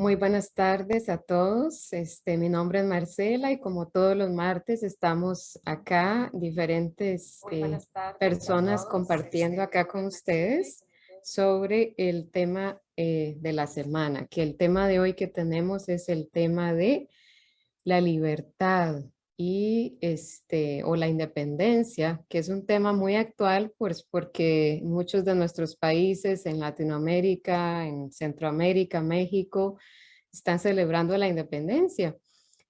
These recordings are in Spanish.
Muy buenas tardes a todos. Este, mi nombre es Marcela y como todos los martes estamos acá, diferentes eh, personas compartiendo acá con ustedes sobre el tema eh, de la semana, que el tema de hoy que tenemos es el tema de la libertad y este, o la independencia, que es un tema muy actual, pues porque muchos de nuestros países en Latinoamérica, en Centroamérica, México, están celebrando la independencia.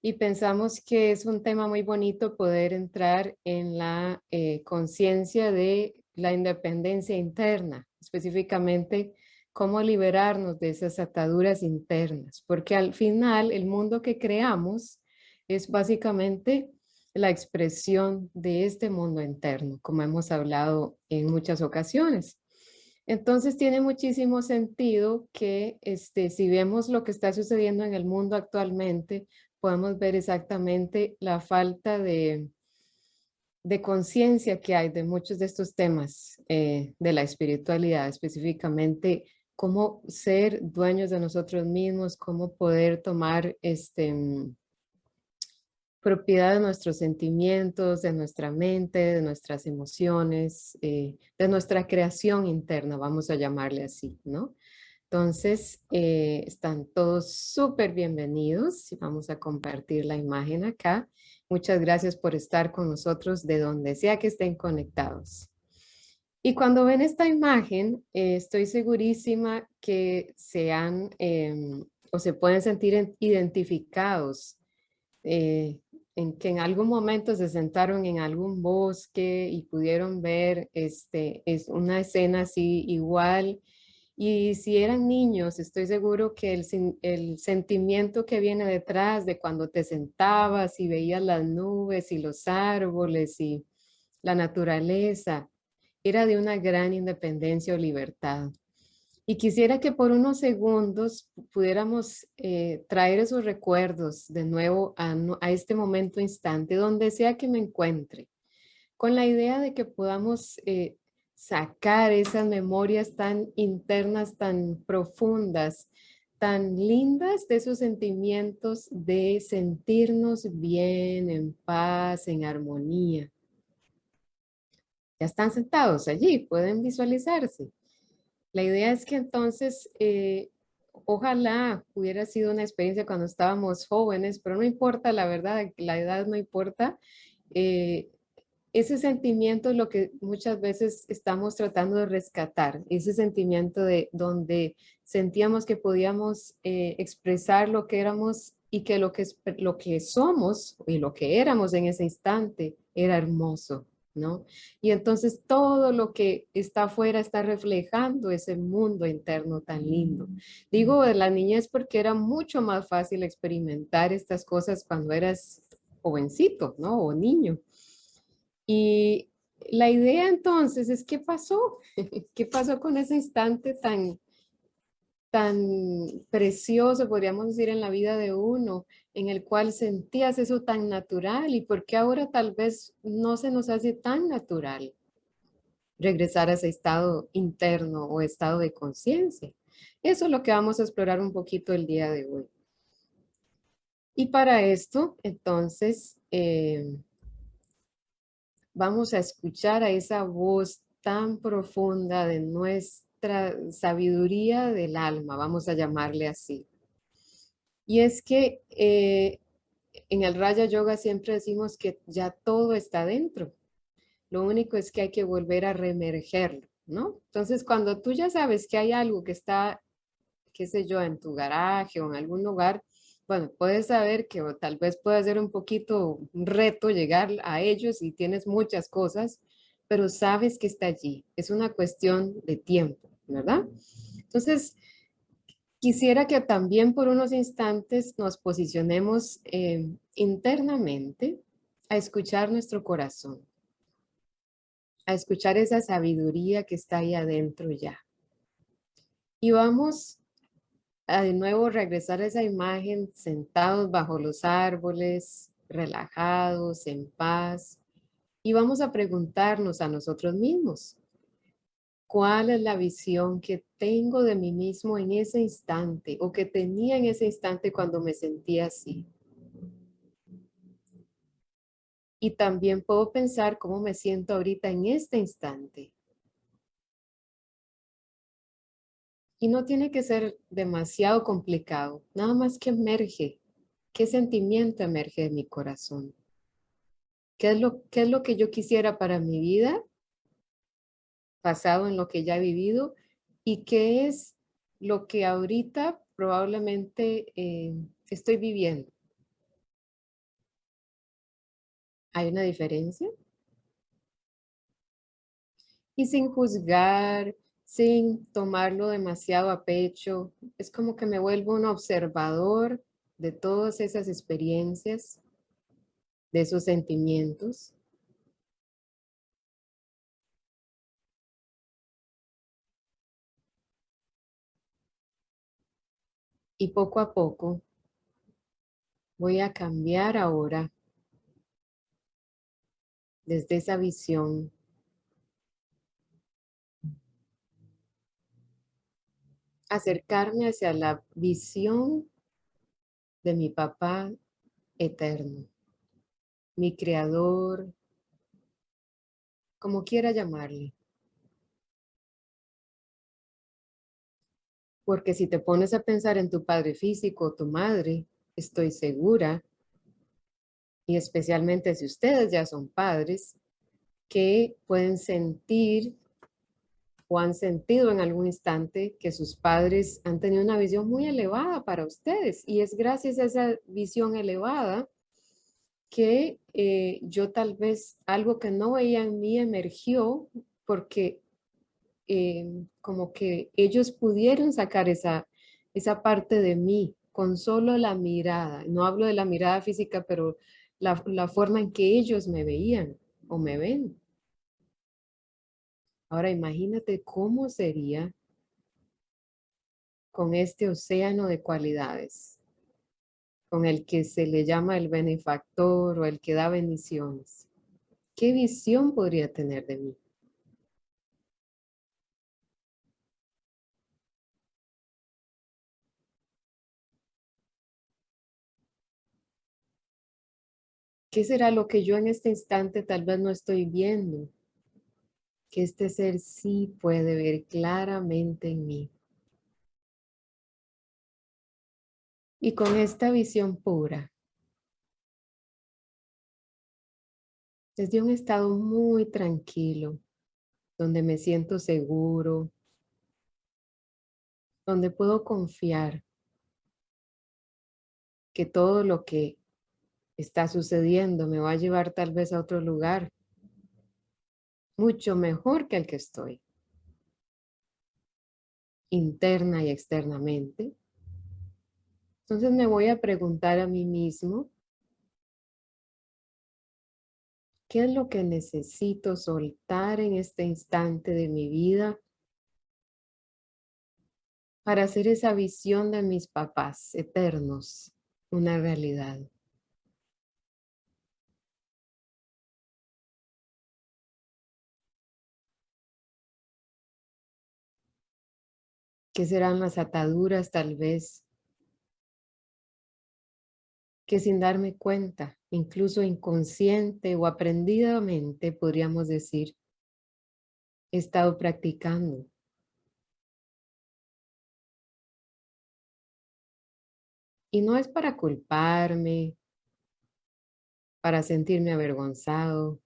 Y pensamos que es un tema muy bonito poder entrar en la eh, conciencia de la independencia interna, específicamente cómo liberarnos de esas ataduras internas, porque al final el mundo que creamos es básicamente la expresión de este mundo interno, como hemos hablado en muchas ocasiones. Entonces tiene muchísimo sentido que este, si vemos lo que está sucediendo en el mundo actualmente, podemos ver exactamente la falta de, de conciencia que hay de muchos de estos temas eh, de la espiritualidad, específicamente cómo ser dueños de nosotros mismos, cómo poder tomar este, propiedad de nuestros sentimientos, de nuestra mente, de nuestras emociones, eh, de nuestra creación interna, vamos a llamarle así, ¿no? Entonces, eh, están todos súper bienvenidos y vamos a compartir la imagen acá. Muchas gracias por estar con nosotros de donde sea que estén conectados. Y cuando ven esta imagen, eh, estoy segurísima que sean em, o se pueden sentir identificados en que en algún momento se sentaron en algún bosque y pudieron ver este, es una escena así igual. Y si eran niños, estoy seguro que el, el sentimiento que viene detrás de cuando te sentabas y veías las nubes y los árboles y la naturaleza, era de una gran independencia o libertad. Y quisiera que por unos segundos pudiéramos eh, traer esos recuerdos de nuevo a, este momento instante, donde sea que me encuentre, con la idea de que podamos eh, sacar esas memorias tan internas, tan profundas, tan lindas de esos sentimientos de sentirnos bien, en paz, en armonía. Ya están sentados allí, pueden visualizarse. La idea es que entonces, eh, ojalá hubiera sido una experiencia cuando estábamos jóvenes, pero no importa, la verdad, la edad no importa. Eh, ese sentimiento es lo que muchas veces estamos tratando de rescatar, ese sentimiento de donde sentíamos que podíamos eh, expresar lo que éramos y que lo que, lo que somos y lo que éramos en ese instante era hermoso, ¿no? Y entonces todo lo que está afuera está reflejando ese mundo interno tan lindo. Digo de la niñez porque era mucho más fácil experimentar estas cosas cuando eras jovencito, ¿no? O niño. Y la idea entonces es qué pasó, qué pasó con ese instante tan, tan precioso, podríamos decir, en la vida de uno, en el cual sentías eso tan natural y por qué ahora tal vez no se nos hace tan natural regresar a ese estado interno o estado de conciencia. Eso es lo que vamos a explorar un poquito el día de hoy. Y para esto, entonces, eh, vamos a escuchar a esa voz tan profunda de nuestra sabiduría del alma, vamos a llamarle así. Y es que eh, en el Raya Yoga siempre decimos que ya todo está dentro. Lo único es que hay que volver a reemergerlo, ¿no? Entonces, cuando tú ya sabes que hay algo que está, qué sé yo, en tu garaje o en algún lugar, bueno, puedes saber que tal vez puede ser un poquito un reto llegar a ellos y tienes muchas cosas, pero sabes que está allí. Es una cuestión de tiempo, ¿verdad? Entonces, Quisiera que también por unos instantes nos posicionemos eh, internamente a escuchar nuestro corazón, a escuchar esa sabiduría que está ahí adentro ya. Y vamos a de nuevo regresar a esa imagen sentados bajo los árboles, relajados, en paz. Y vamos a preguntarnos a nosotros mismos, cuál es la visión que tengo de mí mismo en ese instante o que tenía en ese instante cuando me sentía así. Y también puedo pensar cómo me siento ahorita en este instante. Y no tiene que ser demasiado complicado, nada más que emerge. ¿Qué sentimiento emerge de mi corazón? ¿Qué es lo, qué es lo que yo quisiera para mi vida? Basado en lo que ya he vivido. ¿Y qué es lo que ahorita probablemente eh, estoy viviendo? ¿Hay una diferencia? Y sin juzgar, sin tomarlo demasiado a pecho, es como que me vuelvo un observador de todas esas experiencias, de esos sentimientos. Y poco a poco voy a cambiar ahora desde esa visión acercarme hacia la visión de mi papá eterno, mi creador, como quiera llamarle. Porque si te pones a pensar en tu padre físico o tu madre, estoy segura, y especialmente si ustedes ya son padres, que pueden sentir o han sentido en algún instante que sus padres han tenido una visión muy elevada para ustedes. Y es gracias a esa visión elevada que eh, yo tal vez algo que no veía en mí emergió porque eh, como que ellos pudieron sacar esa, esa parte de mí con solo la mirada. No hablo de la mirada física, pero la, la forma en que ellos me veían o me ven. Ahora imagínate cómo sería con este océano de cualidades, con el que se le llama el benefactor o el que da bendiciones. ¿Qué visión podría tener de mí? ¿Qué será lo que yo en este instante tal vez no estoy viendo? que este ser sí puede ver claramente en mí. Y con esta visión pura, desde un estado muy tranquilo, donde me siento seguro, donde puedo confiar que todo lo que está sucediendo me va a llevar tal vez a otro lugar mucho mejor que el que estoy, interna y externamente. Entonces me voy a preguntar a mí mismo, ¿qué es lo que necesito soltar en este instante de mi vida para hacer esa visión de mis papás eternos una realidad? ¿Qué serán las ataduras tal vez? Que sin darme cuenta, incluso inconsciente o aprendidamente, podríamos decir, he estado practicando. Y no es para culparme, para sentirme avergonzado,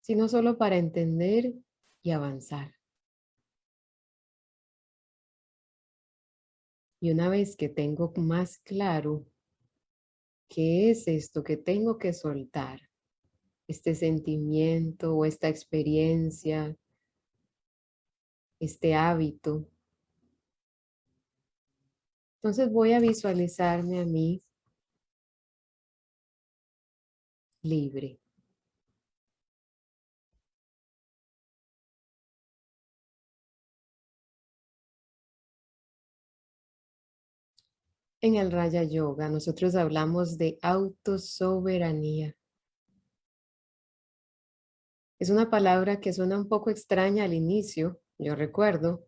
sino solo para entender y avanzar. Y una vez que tengo más claro qué es esto que tengo que soltar, este sentimiento o esta experiencia, este hábito, entonces voy a visualizarme a mí libre. En el Raya Yoga nosotros hablamos de autosoberanía. Es una palabra que suena un poco extraña al inicio, yo recuerdo,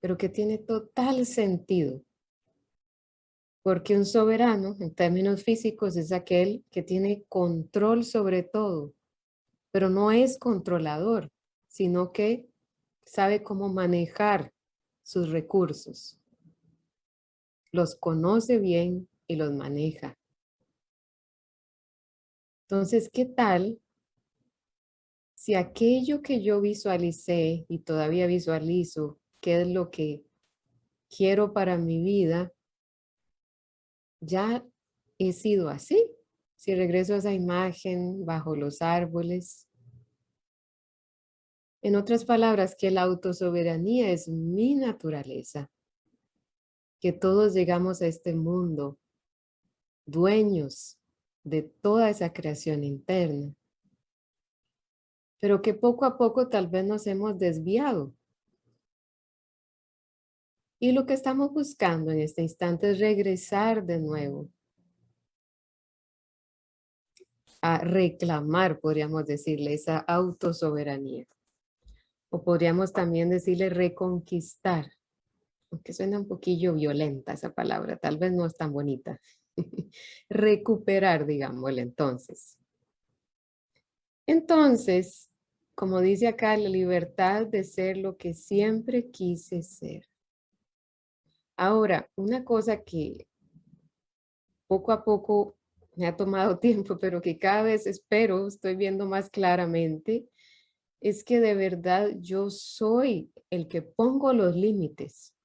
pero que tiene total sentido. Porque un soberano, en términos físicos, es aquel que tiene control sobre todo, pero no es controlador, sino que sabe cómo manejar sus recursos. Los conoce bien y los maneja. Entonces, ¿qué tal si aquello que yo visualicé y todavía visualizo, qué es lo que quiero para mi vida, ya he sido así? Si regreso a esa imagen bajo los árboles. En otras palabras, que la autosoberanía es mi naturaleza. Que todos llegamos a este mundo dueños de toda esa creación interna. Pero que poco a poco tal vez nos hemos desviado. Y lo que estamos buscando en este instante es regresar de nuevo a reclamar, podríamos decirle, esa autosoberanía. O podríamos también decirle reconquistar, aunque suena un poquillo violenta esa palabra, tal vez no es tan bonita. recuperar, digámosle entonces. Entonces, como dice acá, la libertad de ser lo que siempre quise ser. Ahora, una cosa que poco a poco me ha tomado tiempo, pero que cada vez espero, estoy viendo más claramente, es que de verdad yo soy el que pongo los límites.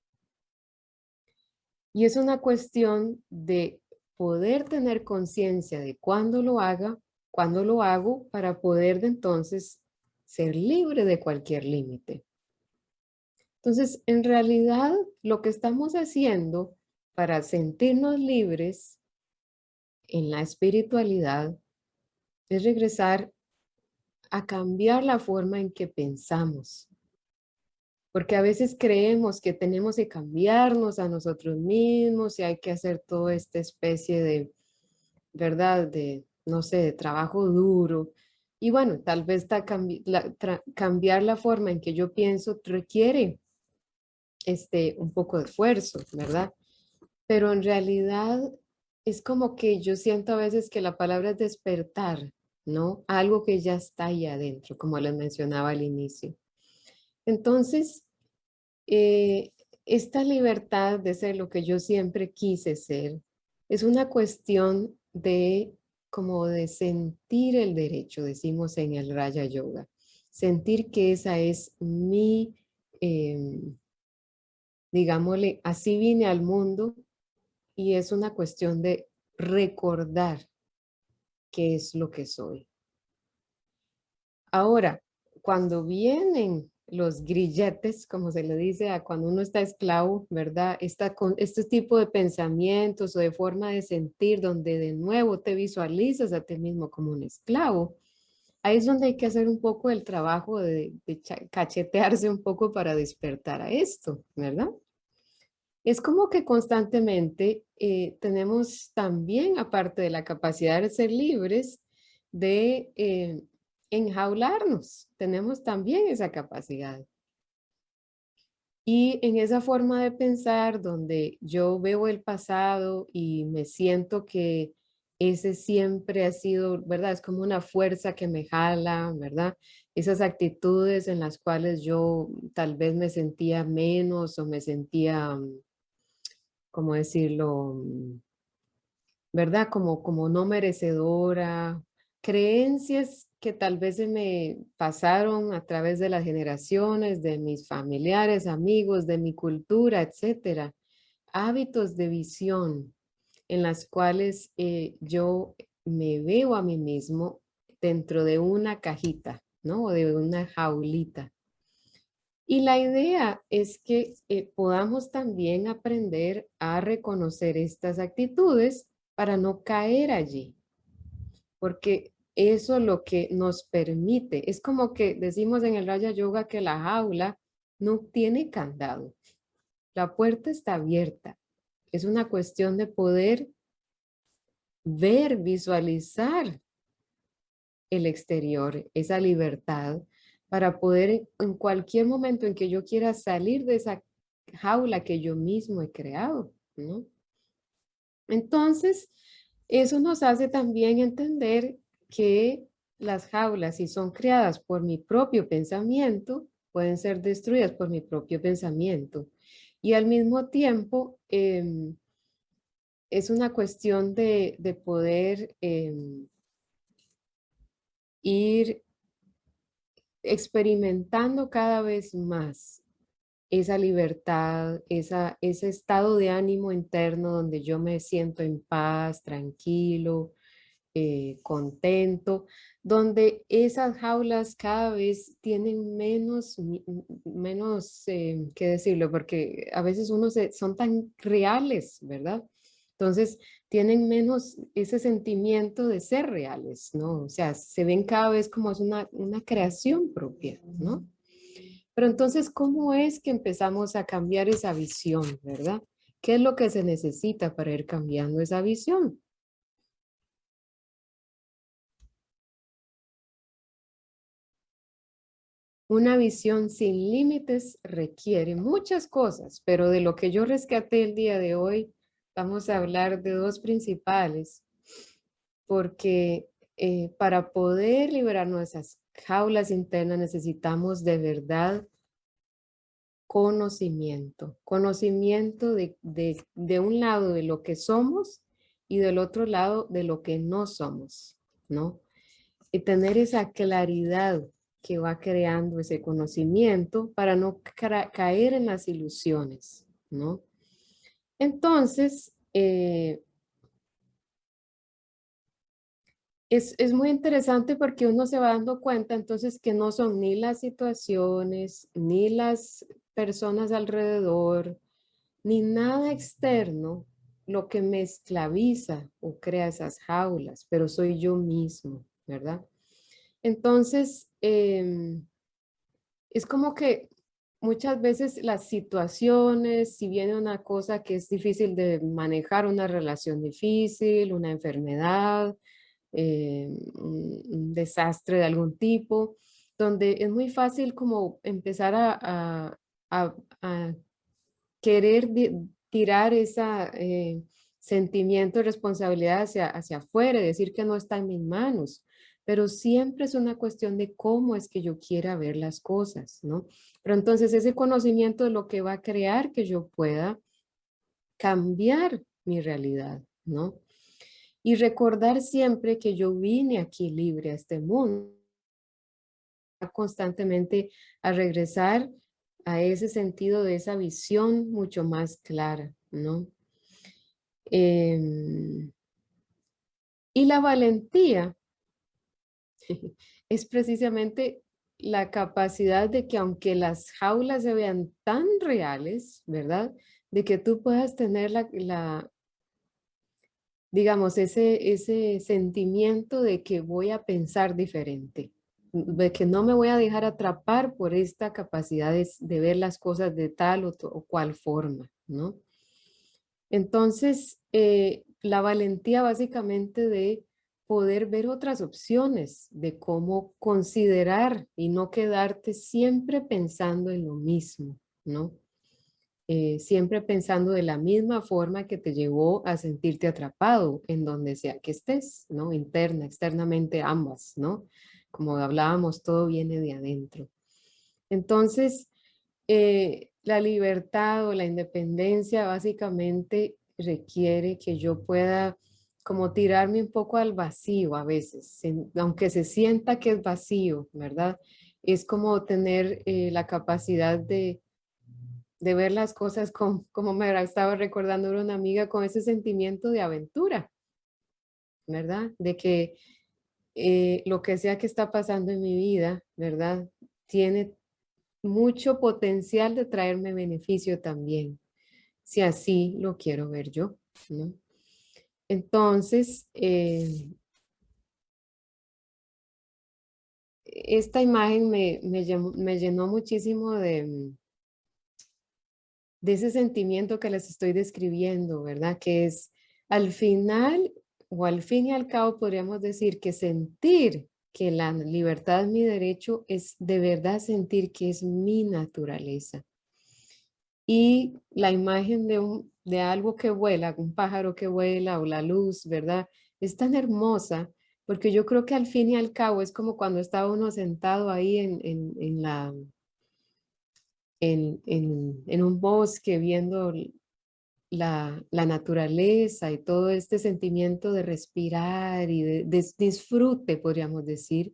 Y es una cuestión de poder tener conciencia de cuándo lo haga, cuándo lo hago, para poder de entonces ser libre de cualquier límite. Entonces, en realidad, lo que estamos haciendo para sentirnos libres en la espiritualidad es regresar a cambiar la forma en que pensamos. Porque a veces creemos que tenemos que cambiarnos a nosotros mismos y hay que hacer toda esta especie de, ¿verdad? De, no sé, de trabajo duro. Y bueno, tal vez cambiar la forma en que yo pienso requiere este, un poco de esfuerzo, ¿verdad? Pero en realidad es como que yo siento a veces que la palabra es despertar, ¿no? Algo que ya está ahí adentro, como les mencionaba al inicio. Entonces, eh, esta libertad de ser lo que yo siempre quise ser es una cuestión de como de sentir el derecho, decimos en el Raya Yoga. Sentir que esa es mi, em, digámosle, así vine al mundo y es una cuestión de recordar qué es lo que soy. Ahora, cuando vienen los grilletes, como se le dice a cuando uno está esclavo, ¿verdad? Esta, con, este tipo de pensamientos o de forma de sentir donde de nuevo te visualizas a ti mismo como un esclavo. Ahí es donde hay que hacer un poco el trabajo de, cachetearse un poco para despertar a esto, ¿verdad? Es como que constantemente eh, tenemos también, aparte de la capacidad de ser libres, de eh, enjaularnos. Tenemos también esa capacidad. Y en esa forma de pensar donde yo veo el pasado y me siento que ese siempre ha sido, ¿verdad? Es como una fuerza que me jala, ¿verdad? Esas actitudes en las cuales yo tal vez me sentía menos o me sentía, ¿cómo decirlo? ¿Verdad? Como, como no merecedora. Creencias que tal vez se me pasaron a través de las generaciones, de mis familiares, amigos, de mi cultura, etcétera. Hábitos de visión en las cuales eh, yo me veo a mí mismo dentro de una cajita, ¿no? O de una jaulita. Y la idea es que eh, podamos también aprender a reconocer estas actitudes para no caer allí. Porque eso lo que nos permite, es como que decimos en el Raya Yoga que la jaula no tiene candado. La puerta está abierta. Es una cuestión de poder ver, visualizar el exterior, esa libertad, para poder en cualquier momento en que yo quiera salir de esa jaula que yo mismo he creado. Entonces, eso nos hace también entender que las jaulas, si son creadas por mi propio pensamiento, pueden ser destruidas por mi propio pensamiento. Y al mismo tiempo, em, es una cuestión de, poder em, ir experimentando cada vez más esa libertad, esa, ese estado de ánimo interno donde yo me siento en paz, tranquilo, eh, contento, donde esas jaulas cada vez tienen menos, menos, eh, ¿qué decirlo? Porque a veces uno se, son tan reales, ¿verdad? Entonces, tienen menos ese sentimiento de ser reales, ¿no? O sea, se ven cada vez como es una, una creación propia, ¿no? Pero entonces, ¿cómo es que empezamos a cambiar esa visión, verdad? ¿Qué es lo que se necesita para ir cambiando esa visión? Una visión sin límites requiere muchas cosas, pero de lo que yo rescaté el día de hoy vamos a hablar de dos principales, porque eh, para poder liberar nuestras jaulas internas necesitamos de verdad conocimiento, conocimiento de, de, un lado de lo que somos y del otro lado de lo que no somos, ¿no? Y tener esa claridad que va creando ese conocimiento para no caer en las ilusiones, ¿no? Entonces, eh, es, es, muy interesante porque uno se va dando cuenta entonces que no son ni las situaciones, ni las personas alrededor, ni nada externo lo que me esclaviza o crea esas jaulas, pero soy yo mismo, ¿verdad? Entonces, em, es como que muchas veces las situaciones, si viene una cosa que es difícil de manejar, una relación difícil, una enfermedad, eh, un, desastre de algún tipo, donde es muy fácil como empezar a, querer tirar ese eh, sentimiento de responsabilidad hacia, hacia afuera, decir que no está en mis manos pero siempre es una cuestión de cómo es que yo quiera ver las cosas, ¿no? Pero entonces ese conocimiento de lo que va a crear que yo pueda cambiar mi realidad, ¿no? Y recordar siempre que yo vine aquí libre a este mundo, constantemente a regresar a ese sentido de esa visión mucho más clara, ¿no? Em, y la valentía es precisamente la capacidad de que aunque las jaulas se vean tan reales, ¿verdad? De que tú puedas tener la, digamos, ese, ese sentimiento de que voy a pensar diferente, de que no me voy a dejar atrapar por esta capacidad de, ver las cosas de tal o, cual forma, ¿no? Entonces, eh, la valentía básicamente de poder ver otras opciones de cómo considerar y no quedarte siempre pensando en lo mismo, ¿no? Eh, siempre pensando de la misma forma que te llevó a sentirte atrapado en donde sea que estés, ¿no? Interna, externamente, ambas, ¿no? Como hablábamos, todo viene de adentro. Entonces, eh, la libertad o la independencia básicamente requiere que yo pueda como tirarme un poco al vacío a veces, aunque se sienta que es vacío, ¿verdad? Es como tener eh, la capacidad de, de, ver las cosas con, como me estaba recordando una amiga, con ese sentimiento de aventura, ¿verdad? De que eh, lo que sea que está pasando en mi vida, ¿verdad? Tiene mucho potencial de traerme beneficio también, si así lo quiero ver yo, ¿no? Entonces, eh, esta imagen me, llenó, muchísimo de, de ese sentimiento que les estoy describiendo, ¿verdad? Que es al final o al fin y al cabo podríamos decir que sentir que la libertad es mi derecho es de verdad sentir que es mi naturaleza. Y la imagen de, un, de algo que vuela, un pájaro que vuela o la luz, ¿verdad? Es tan hermosa porque yo creo que al fin y al cabo es como cuando estaba uno sentado ahí en, en, en la, en, en, un bosque viendo la, naturaleza y todo este sentimiento de respirar y de, disfrute, podríamos decir,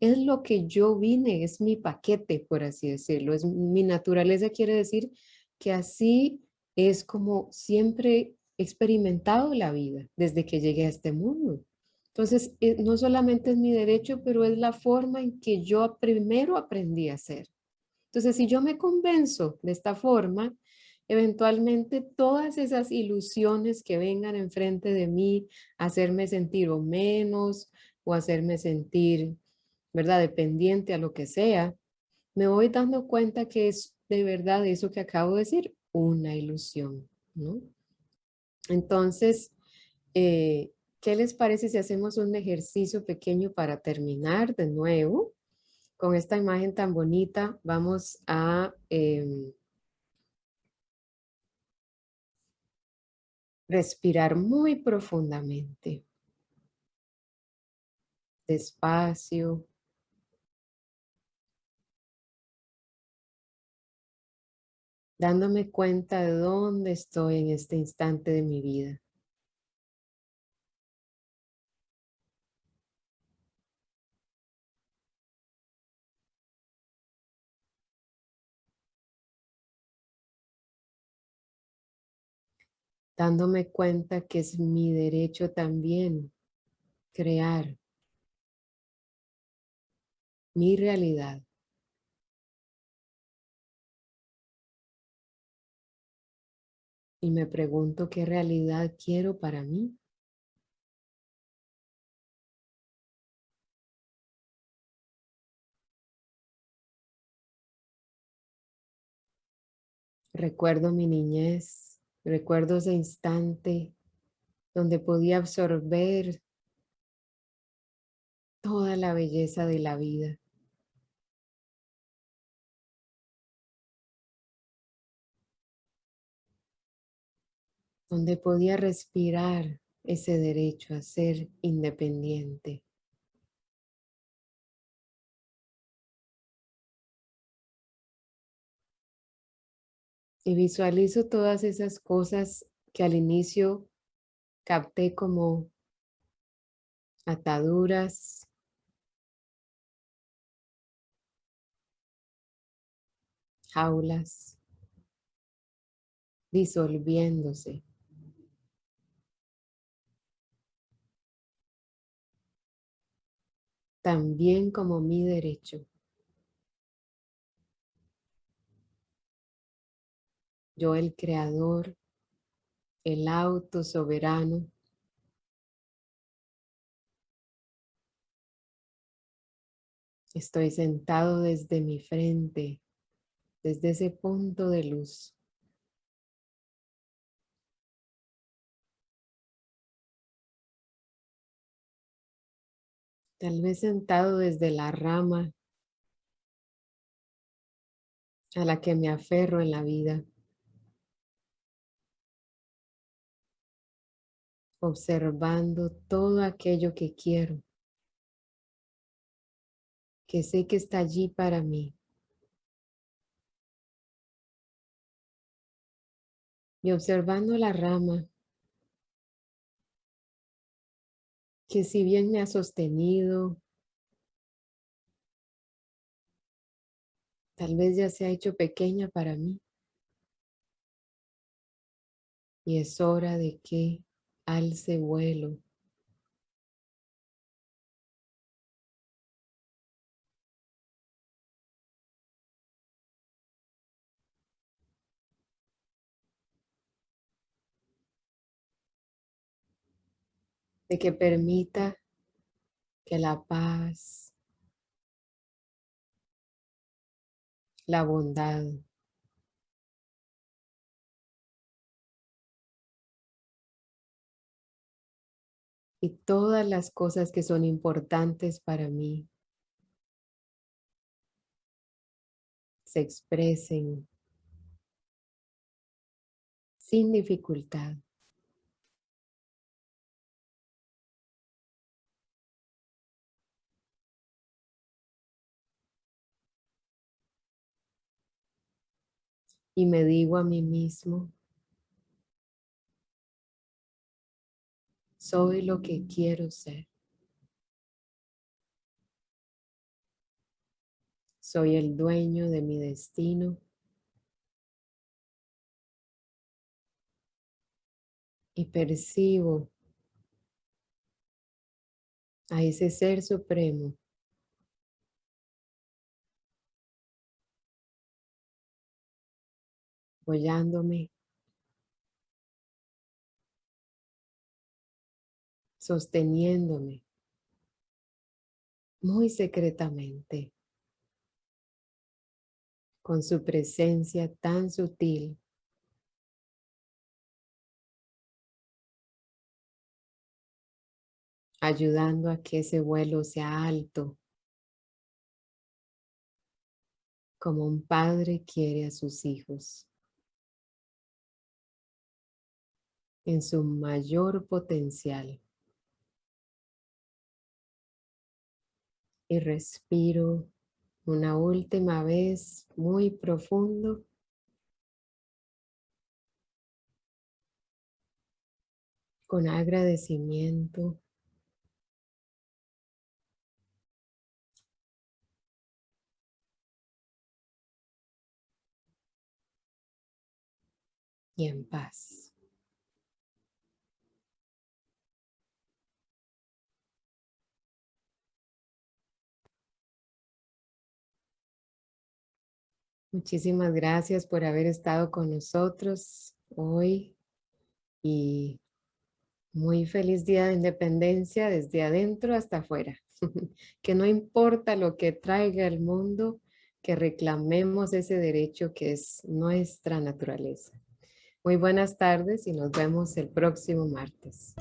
es lo que yo vine, es mi paquete, por así decirlo. Es, mi naturaleza quiere decir que así es como siempre he experimentado la vida desde que llegué a este mundo. Entonces, eh, no solamente es mi derecho, pero es la forma en que yo primero aprendí a ser. Entonces, si yo me convenzo de esta forma, eventualmente todas esas ilusiones que vengan enfrente de mí, hacerme sentir o menos, o hacerme sentir, ¿verdad?, dependiente a lo que sea, me voy dando cuenta que es de verdad eso que acabo de decir, una ilusión, ¿no? Entonces, eh, ¿qué les parece si hacemos un ejercicio pequeño para terminar de nuevo? con esta imagen tan bonita vamos a em, respirar muy profundamente. Despacio. Dándome cuenta de dónde estoy en este instante de mi vida. Dándome cuenta que es mi derecho también crear mi realidad. Y me pregunto qué realidad quiero para mí. Recuerdo mi niñez Recuerdo ese instante donde podía absorber toda la belleza de la vida. Donde podía respirar ese derecho a ser independiente. Y visualizo todas esas cosas que al inicio capté como ataduras, jaulas, disolviéndose. También como mi derecho. Yo el creador, el auto soberano, Estoy sentado desde mi frente, desde ese punto de luz. Tal vez sentado desde la rama a la que me aferro en la vida. Observando todo aquello que quiero, que sé que está allí para mí. Y observando la rama, que si bien me ha sostenido, tal vez ya se ha hecho pequeña para mí. Y es hora de que alce vuelo. De que permita que la paz, la bondad, y todas las cosas que son importantes para mí se expresen sin dificultad. Y me digo a mí mismo, soy lo que quiero ser. Soy el dueño de mi destino. Y percibo a ese ser supremo apoyándome, sosteniéndome muy secretamente con su presencia tan sutil. ayudando a que ese vuelo sea alto, como un padre quiere a sus hijos. en su mayor potencial. Y respiro una última vez muy profundo. Con agradecimiento. Y en paz. Muchísimas gracias por haber estado con nosotros hoy y muy feliz Día de Independencia desde adentro hasta afuera. que no importa lo que traiga el mundo, que reclamemos ese derecho que es nuestra naturaleza. Muy buenas tardes y nos vemos el próximo martes.